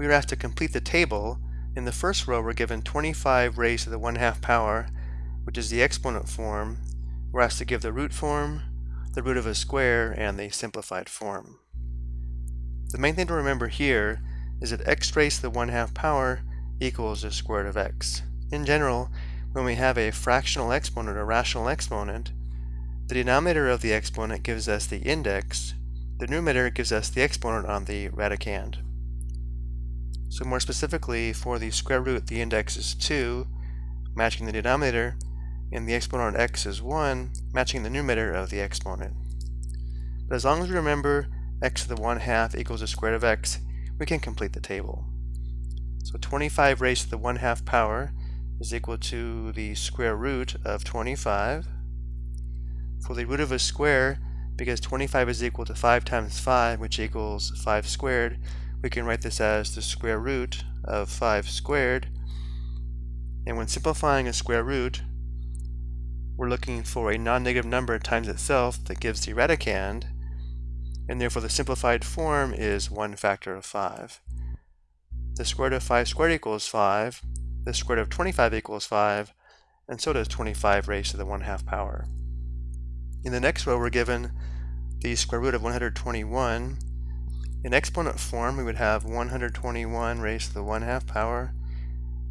we are asked to complete the table. In the first row, we're given 25 raised to the 1 half power, which is the exponent form. We're asked to give the root form, the root of a square, and the simplified form. The main thing to remember here is that x raised to the 1 half power equals the square root of x. In general, when we have a fractional exponent or rational exponent, the denominator of the exponent gives us the index, the numerator gives us the exponent on the radicand. So more specifically, for the square root, the index is 2, matching the denominator, and the exponent on x is 1, matching the numerator of the exponent. But as long as we remember x to the 1 half equals the square root of x, we can complete the table. So 25 raised to the 1 half power is equal to the square root of 25. For the root of a square, because 25 is equal to 5 times 5, which equals 5 squared, we can write this as the square root of 5 squared. And when simplifying a square root, we're looking for a non-negative number times itself that gives the radicand, and therefore the simplified form is 1 factor of 5. The square root of 5 squared equals 5, the square root of 25 equals 5, and so does 25 raised to the 1 half power. In the next row, we're given the square root of 121, in exponent form, we would have 121 raised to the 1 half power.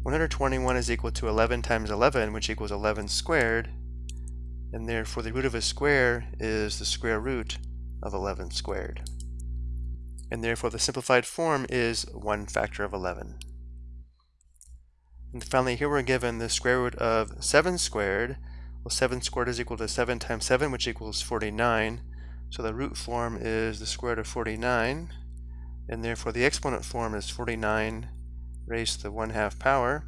121 is equal to 11 times 11, which equals 11 squared. And therefore, the root of a square is the square root of 11 squared. And therefore, the simplified form is 1 factor of 11. And finally, here we're given the square root of 7 squared. Well, 7 squared is equal to 7 times 7, which equals 49. So the root form is the square root of 49 and therefore the exponent form is 49 raised to the 1 half power,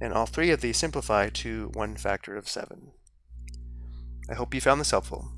and all three of these simplify to 1 factor of 7. I hope you found this helpful.